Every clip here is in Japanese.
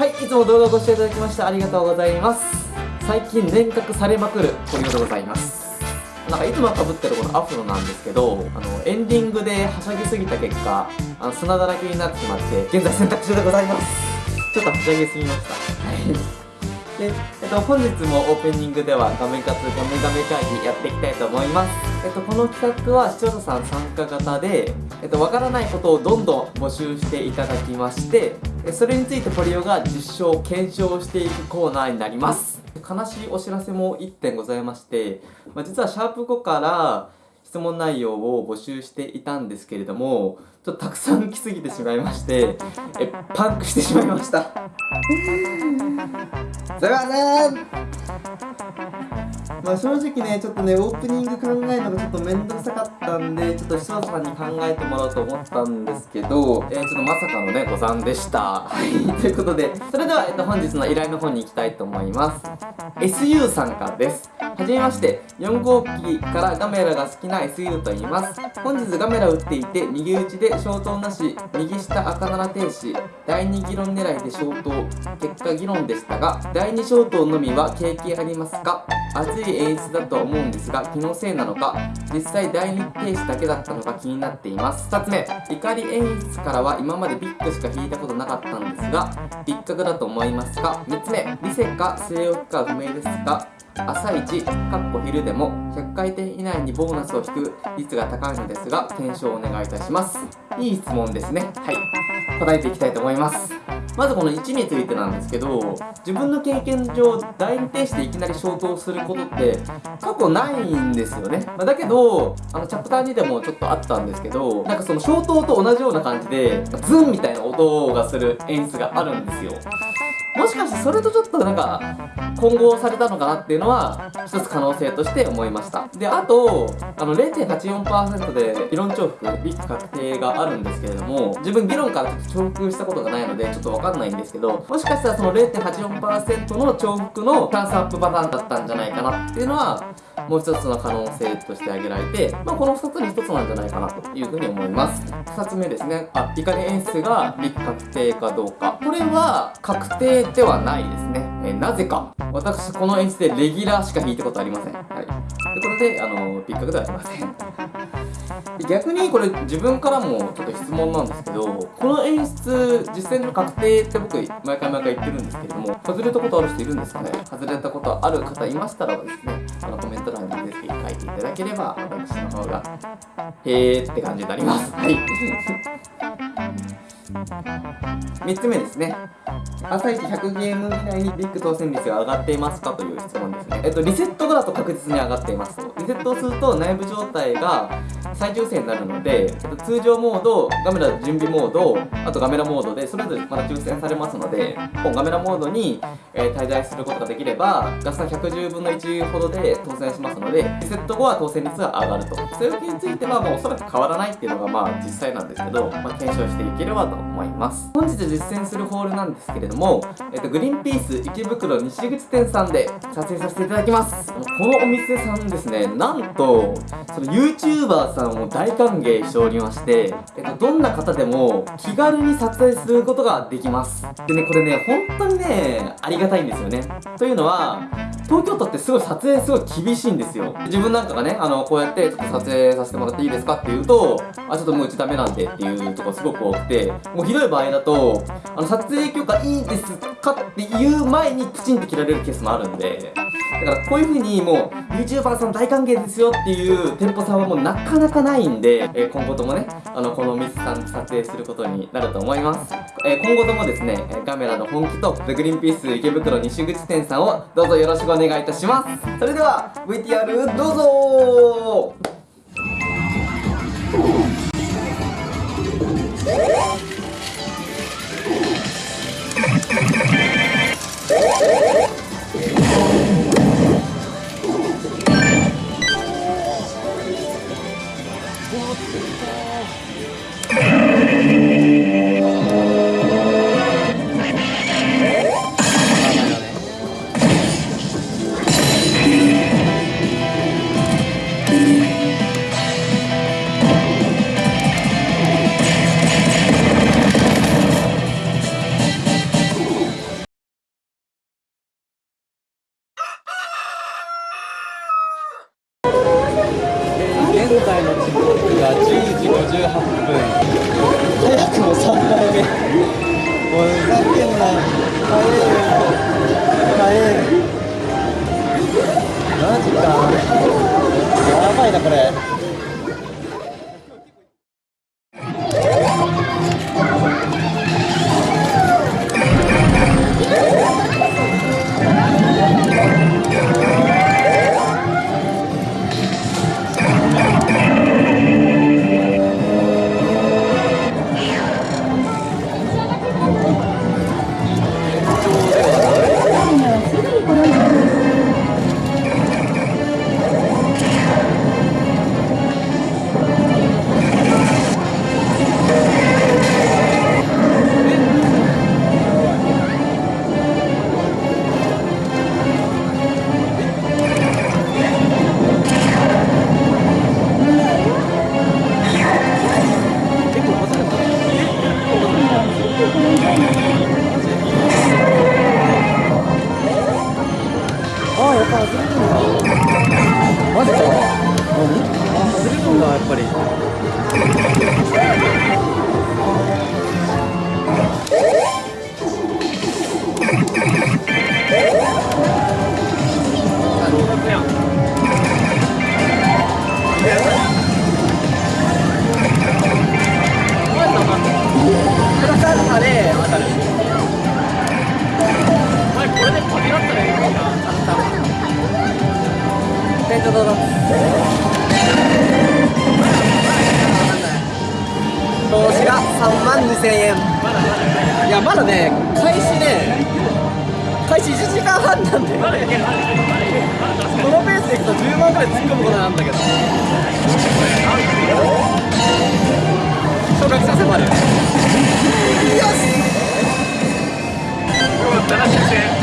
はいいつも動画をご視聴いただきましてありがとうございます。最近年賀されまくるポリオでございます。なんかいつもかぶってるこのアフロなんですけどあのエンディングではしゃぎすぎた結果あの砂だらけになってしまって現在洗濯中でございます。ちょっとはしゃぎすぎました。はい。で、えっと、本日もオープニングでは画面活画面画面会議やっていきたいと思います。えっと、この企画は視聴者さん参加型で、えっと、わからないことをどんどん募集していただきまして、それについてポリオが実証、検証していくコーナーになります。悲しいお知らせも1点ございまして、まあ、実はシャープ5から質問内容を募集していたんですけれども、ちょっとたくさん来すぎてしまいまして、え、パンクしてしまいました。すいませんまあ正直ね、ちょっとね、オープニング考えるのがちょっとめんどくさかったんで、ちょっと視聴者さんに考えてもらおうと思ったんですけど、えー、ちょっとまさかのね、誤算でした。はい、ということで、それでは、えっと、本日の依頼の方に行きたいと思います。SU さんからです。はじめまして、4号機からガメラが好きな SU と言います。本日ガメラを打っていて、右打ちで消灯なし、右下赤7停止、第2議論狙いで消灯、結果議論でしたが、第2消灯のみは経験ありますか？熱い演出だと思うんですが、気のせいなのか、実際第2停止だけだったのか気になっています。2つ目、怒り演出からは今までビッグしか引いたことなかったんですが、一角だと思いますか ?3 つ目、リセか据え置きか不明ですが、朝一、かっこ昼でも100回転以内にボーナスを引く率が高いのですが、検証をお願いいたします。いい質問ですね。はい。答えていきたいと思います。まずこの1についてなんですけど、自分の経験上、第2停止でいきなり消灯することって過去ないんですよね。まだけど、あのチャプター2でもちょっとあったんですけど、なんかその消灯と同じような感じで、ズンみたいな音がする演出があるんですよ。もしかしてそれとちょっとなんか混合されたのかなっていうのは一つ可能性として思いました。であとあの0.84%で議論重複ビッグ確定があるんですけれども自分議論からちょっと重複したことがないのでちょっとわかんないんですけどもしかしたらその0.84%の重複のチャンスアップパターンだったんじゃないかなっていうのはもう一つの可能性として挙げられて、まあ、この2つに1つなんじゃないかなというふうに思います。2つ目ですね。あ怒り演出がビッグ確定かどうか。これは確定ではないですね。えなぜか。私この演出でレギュラーしか弾いたことありません。はい。とことであのピックではありません。逆にこれ自分からもちょっと質問なんですけどこの演出実践の確定って僕毎回毎回言ってるんですけれども外れたことある人いるんですかね？外れたことある方いましたらですねあのコメント欄にぜひ書いていただければ私の方がへーって感じになります。はい。3つ目ですね朝一100ゲーム以内にビッグ当選率が上がっていますかという質問ですね。えっと、リセット後だと確実に上がっていますと。リセットをすると内部状態が再抽選になるので、通常モード、ガメラ準備モード、あとガメラモードでそれぞれまた抽選されますので、ガメラモードに、え、滞在することができれば、ガスさ110分の1ほどで当選しますので、リセット後は当選率が上がると。それについてはもうおそらく変わらないっていうのがまあ実際なんですけど、まあ、検証していければと思います。本日実践するホールなんですけれども、えっと、グリーンピース池袋西口店さんで撮影させていただきます。このお店さんですねなんとその YouTuber さんを大歓迎しておりまして、えっと、どんな方でも気軽に撮影することができます。でねこれね本当にねありがたいんですよね。というのは東京都ってすごい撮影すごい厳しいんですよ。自分なんかがねあのこうやってちょっと撮影させてもらっていいですかって言うとあちょっともううちダメなんでっていうとこすごく多くてもうひどい場合だとあの撮影許可いいですかって言う前にプチンって切られるケースもあるんでだからこういう風にもう YouTuber さん大歓迎ですよっていう店舗さんはもうなかなかないんで、えー、今後ともねあのこのお店さん撮影することになると思います、えー、今後ともですねカメラの本気とグリーンピース池袋西口店さんをどうぞよろしくお願いします。願いいたします。それでは VTR どうぞ。やばいなこれ。3万2000円。いやまだね開始ね開始1時間半なんで。このペースでいくと10万ぐらい突っ込むことなんだけど。昇格者迫るよし飯食いに行くか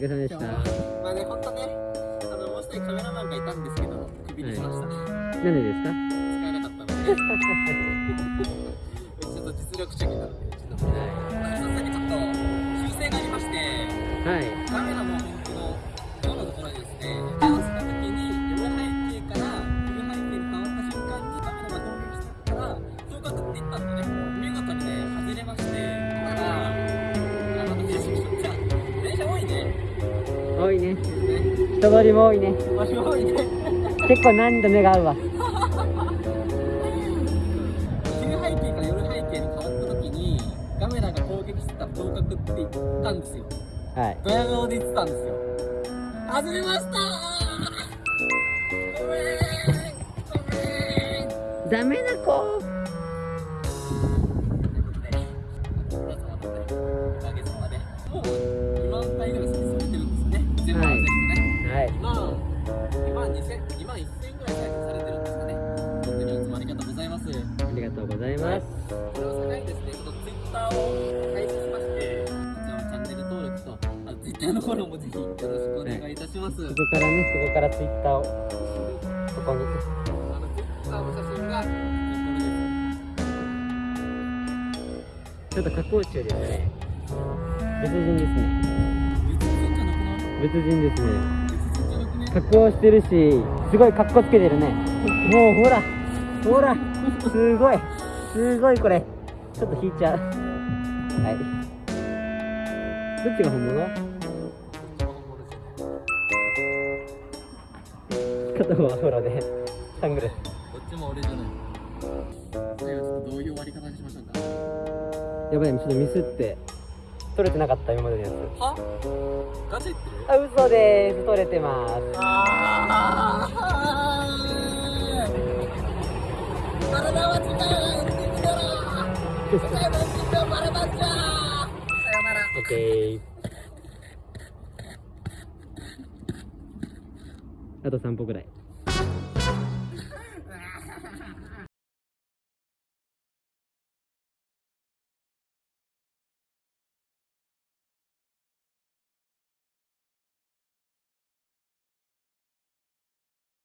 お疲れ様でした多いね。ね人通りも多いね。場所多いね結構難易度目が合うわ。昼背景から夜背景に変わった時にカメラが攻撃してた広角って言ったんですよ。はい。ドヤ顔で言ってたんですよ。外れましたからねそこからツイッターをここに、ちょっと加工中ですね。別人ですね。別人ですね。加工してるしすごいカッコつけてるね。もうほらほらすごいすごいこれ。ちょっと引いちゃう。はい。どっちが本物？片方はほらでサングラス。どっちも俺じゃない。どういう終わり方にしましょうか。やばいちょっとミスって取れてなかった今までのやつ。は？ガチ言ってる？あ嘘でーす。取れてます。あー。バラあと3歩ぐらい。